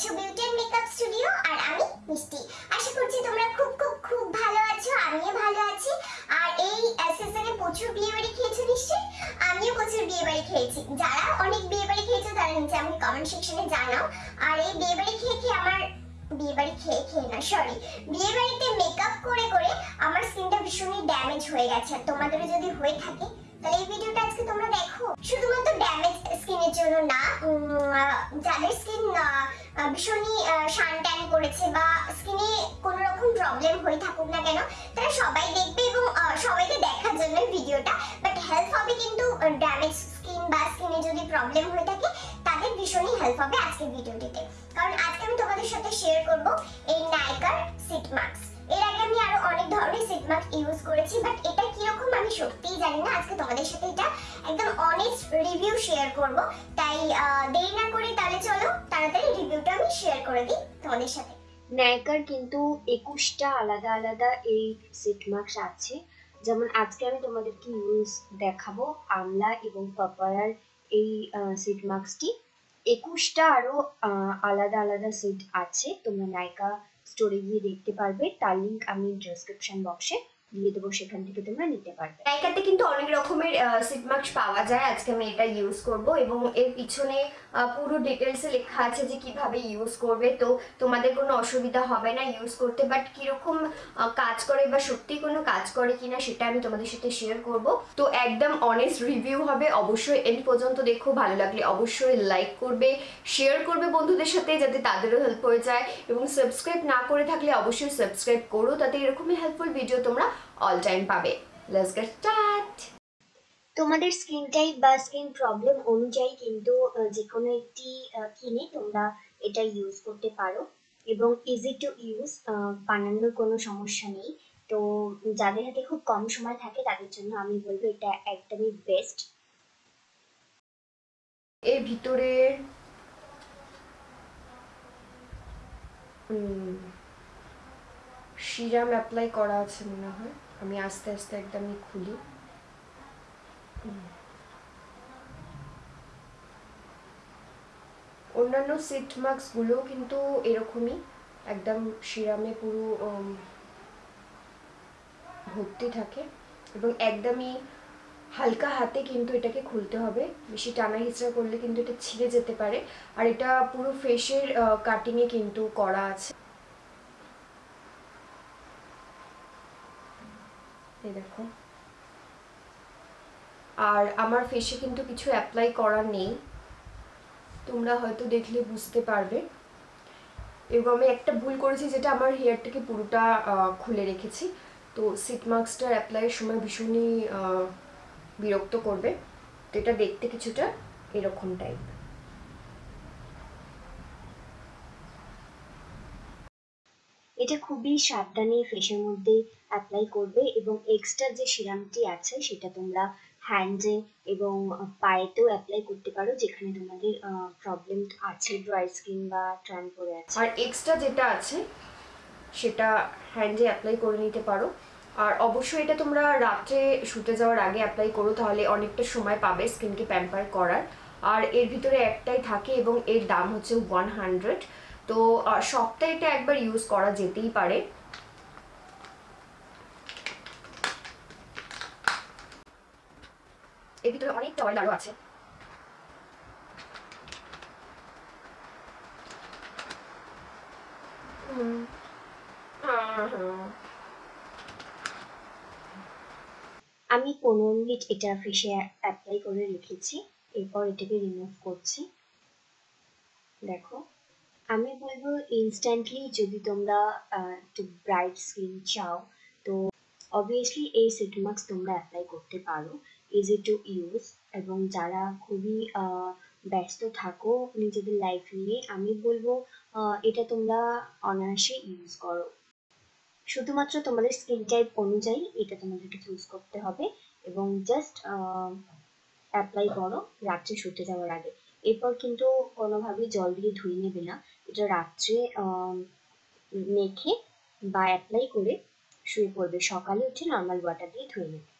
দেখছ beauty and makeup studio আর আমি মিষ্টি। আশা করছি তোমরা খুব খুব খুব ভালো আছো, আমিও ভালো আছি। আর এই সিজনে প্রচুর বিয়ে বাড়ি খেয়েছো নিশ্চয়ই? আমিও প্রচুর বিয়ে বাড়ি খেয়েছি। যারা অনেক বিয়ে বাড়ি খেয়েছো, তারা নিচে আমাকে কমেন্ট সেকশনে জানাও। আর এই বিয়ে বাড়ি খেয়ে খেয়ে আমার বিয়ে বাড়ি খেয়ে খেয়ে না সরি বিয়ে বাড়িতে মেকআপ করে করে আমার স্কিনটা ভীষণই ড্যামেজ হয়ে গেছে। আর তোমাদেরও যদি হয়ে থাকে এই ভিডিওটা আজকে তোমরা দেখো। শুধুমাত্র ড্যামেজ স্কিনের জন্য না যাদের স্কিন ভীষণই শান করেছে বা স্কিনে কোনো রকম প্রবলেম হয়ে থাকুক না কেন, তারা সবাই দেখবে এবং সবাইকে দেখার জন্য ভিডিওটা। বাট হেল্প হবে কিন্তু ড্যামেজ স্কিন বা স্কিনে যদি প্রবলেম হয়ে থাকে, তাদের ভীষণই হেল্প হবে আজকের ভিডিওটিতে। কারণ আজকে আমি তোমাদের সাথে শেয়ার করব এই নাইকার সিট মাস্ক এর আগে আমি আরও অনেক ধরনের সিট মাস্ক ইউজ করেছি বাট এটা আমি সত্যিই জানি না, আজকে তোমাদের সাথে এটা একদম অনেস্ট রিভিউ শেয়ার করব। তাই দেরি না করে তাহলে চলো, তাড়াতাড়ি রিভিউটা আমি শেয়ার করে দিই তোমাদের সাথে। ন্যায়কার কিন্তু একুশটা আলাদা আলাদা এই সিট মার্কস আছে। যেমন আজকে আমি তোমাদেরকে ইউজ দেখাবো, আমলা এবং পাপায়ার এই সিট মার্কসটি একুশটা আরও আলাদা আলাদা সিট আছে, তোমরা নায়িকা স্টোরে গিয়ে দেখতে পারবে। তার লিঙ্ক আমি ডেসক্রিপশন বক্সে দিয়ে দেবো, সেখান থেকে তোমরা নিতে পারবে। নাইকাতে কিন্তু অনেক রকমের সিট মার্কস পাওয়া যায়। আজকে আমি এটা ইউজ করব এবং এর পিছনে পুরো ডিটেলসে লেখা আছে যে কীভাবে ইউজ করবে। তো তোমাদের কোনো অসুবিধা হবে না ইউজ করতে বাট কীরকম কাজ করে বা সত্যি কোনো কাজ করে কিনা সেটা আমি তোমাদের সাথে শেয়ার করব। তো একদম অনেস্ট রিভিউ হবে। অবশ্যই এন্ড পর্যন্ত দেখো, ভালো লাগলে অবশ্যই লাইক করবে শেয়ার করবে বন্ধুদের সাথে যাতে তাদেরও হেল্প হয়ে যায়। এবং সাবস্ক্রাইব না করে থাকলে অবশ্যই সাবস্ক্রাইব করো, তাতে এরকমই হেল্পফুল ভিডিও তোমরা অল টাইম পাবে। লেটস গেট স্টার্ট তোমাদের স্কিন টাইপ বা স্কিন প্রবলেম অনুযায়ী কিন্তু যে কোনো একটি কিনে তোমরা এটা ইউজ করতে পারো এবং ইজি টু ইউজ বানানোর কোনো সমস্যা নেই। তো যাদের হাতে খুব কম সময় থাকে তাদের জন্য আমি বলব এটা একদমই বেস্ট এর ভিতরে সিরাম অ্যাপ্লাই করা আছে মনে হয়। আমি আস্তে আস্তে একদমই খুলি। অন্যান্য সিট মাস্কগুলোও কিন্তু এরকমই। একদম সিরামে পুরো ভর্তি থাকে। এবং একদমই হালকা হাতে কিন্তু এটাকে খুলতে হবে। বেশি টানা হিচড়া করলে কিন্তু এটা ছিঁড়ে যেতে পারে। আর এটা পুরো ফেসের কাটিংয়ে কিন্তু করা আছে। এই দেখো আর আমার ফেসে কিন্তু কিছু অ্যাপ্লাই করার নেই। তোমরা হয়তো দেখলে বুঝতে পারবে। এবং আমি একটা ভুল করেছি যেটা আমার হেয়ারটাকে পুরোটা খুলে রেখেছি। তো সিট মাস্কটার অ্যাপ্লাইয়ের সময় ভীষণই বিরক্ত করবে। তো এটা দেখতে কিছুটা এরকম টাইপ এটা খুবই সাবধানে ফেসের মধ্যে অ্যাপ্লাই করবে এবং এক্সট্রা যে সিরামটি আছে, সেটা তোমরা হ্যান্ডে এবং পায়েতেও অ্যাপ্লাই করতে পারো, যেখানে তোমাদের প্রবলেম আছে ড্রাই স্কিন বা ট্রান পড়ে আছে। আর এক্সট্রা যেটা আছে, সেটা হ্যান্ডে অ্যাপ্লাই করে নিতে পারো। আর অবশ্যই এটা তোমরা রাত্রে শুতে যাওয়ার আগে অ্যাপ্লাই করো, তাহলে অনেকটা সময় পাবে স্কিনকে প্যাম্পার করার। আর এর ভিতরে একটাই থাকে এবং এর দাম হচ্ছে ওয়ান হান্ড্রেড তো সপ্তাহে এটা একবার ইউজ করা যেতেই পারে। এর ভিতরে অনেকটা অয়েল আরও আছে। হ্যাঁ হ্যাঁ। আমি পনেরো মিনিট এটা ফেসে অ্যাপ্লাই করে রেখেছি, এরপর এটাকে রিমুভ করছি। দেখো। আমি বলব ইনস্ট্যান্টলি যদি তোমরা একটু ব্রাইট স্কিন চাও, তো অবভিয়াসলি এই সিট মাস্ক তোমরা অ্যাপ্লাই করতে পারো। ইজি টু ইউজ এবং যারা খুবই ব্যস্ত থাকো নিজেদের লাইফ নিয়ে, আমি বলব এটা তোমরা অনায়াসে ইউজ করো। শুধুমাত্র তোমাদের স্কিন টাইপ অনুযায়ী এটা তোমাদেরকে চুজ করতে হবে এবং জাস্ট অ্যাপ্লাই করো রাত্রে শুতে যাওয়ার আগে। এরপর কিন্তু কোনোভাবেই জল দিয়ে ধুয়ে নেবে না। এটা রাত্রে মেখে বা অ্যাপ্লাই করে শুয়ে পড়বে। সকালে উঠে নর্মাল ওয়াটার দিয়ে ধুয়ে নেবে।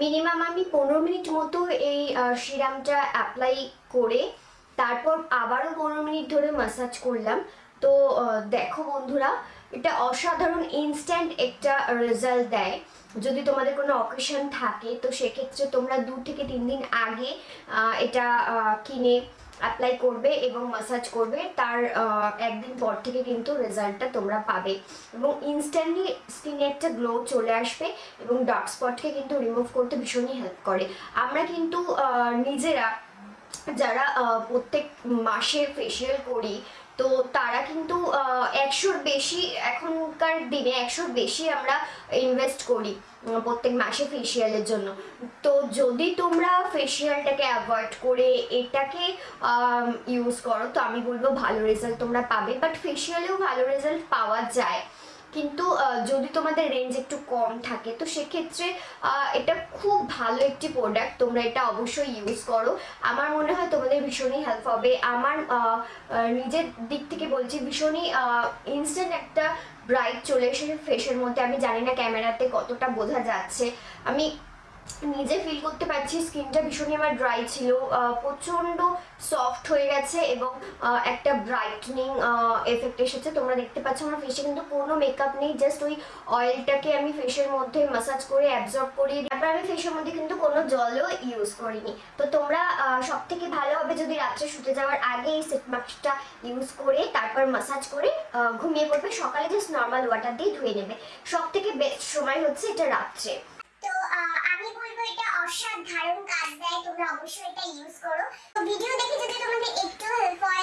মিনিমাম আমি পনেরো মিনিট মতো এই সিরামটা অ্যাপ্লাই করে তারপর আবারও পনেরো মিনিট ধরে মাসাজ করলাম। তো দেখো বন্ধুরা, এটা অসাধারণ ইনস্ট্যান্ট একটা রেজাল্ট দেয়। যদি তোমাদের কোনো অকেশন থাকে, তো সেক্ষেত্রে তোমরা দু থেকে তিন দিন আগে এটা কিনে অ্যাপ্লাই করবে এবং মাসাজ করবে, তার একদিন পর থেকে কিন্তু রেজাল্টটা তোমরা পাবে। এবং ইনস্ট্যান্টলি স্কিনে একটা গ্লো চলে আসবে এবং ডার্ক স্পটকে কিন্তু রিমুভ করতে ভীষণই হেল্প করে। আমরা কিন্তু নিজেরা যারা প্রত্যেক মাসে ফেসিয়াল করি তো তারা কিন্তু একশোর বেশি এখনকার দিনে একশোর বেশি আমরা ইনভেস্ট করি প্রত্যেক মাসে ফেসিয়ালের জন্য। তো যদি তোমরা ফেসিয়ালটাকে অ্যাভয়েড করে এটাকে ইউজ করো, তো আমি বলব ভালো রেজাল্ট তোমরা পাবে। বাট ফেসিয়ালেও ভালো রেজাল্ট পাওয়া যায়। কিন্তু যদি তোমাদের রেঞ্জ একটু কম থাকে, তো সেক্ষেত্রে এটা খুব ভালো একটি প্রোডাক্ট তোমরা এটা অবশ্যই ইউজ করো। আমার মনে হয় তোমাদের ভীষণই হেল্প হবে। আমার নিজের দিক থেকে বলছি, ভীষণই ইনস্ট্যান্ট একটা ব্রাইট চলে এসেছে ফেসের মধ্যে। আমি জানি না ক্যামেরাতে কতটা বোঝা যাচ্ছে। আমি নিজে ফিল করতে পারছি স্কিনটা ভীষণই আমার ড্রাই ছিল প্রচণ্ড সফট হয়ে গেছে এবং একটা ব্রাইটনিং এফেক্ট এসেছে। তোমরা দেখতে পাচ্ছ আমার ফেসে কিন্তু কোনো মেকআপ নেই জাস্ট ওই অয়েলটাকে আমি ফেসের মধ্যে মাসাজ করে অ্যাবজর্ব দিই। তারপর আমি ফেসের মধ্যে কিন্তু কোনো জলও ইউজ করিনি। তো তোমরা সব থেকে ভালো হবে যদি রাত্রে শুতে যাওয়ার আগে এই সেট মাস্কটা ইউজ করে, তারপর মাসাজ করে ঘুমিয়ে পড়বে। সকালে জাস্ট নর্মাল ওয়াটার দিয়ে ধুয়ে নেবে। সব থেকে বেস্ট সময় হচ্ছে এটা রাত্রে তো আহ, আমি বলব এটা অসাধারণ কাজ দেয় তোমরা অবশ্যই এটা ইউজ করো। তো ভিডিও দেখে যদি তোমাদের একটু হেল্প হয়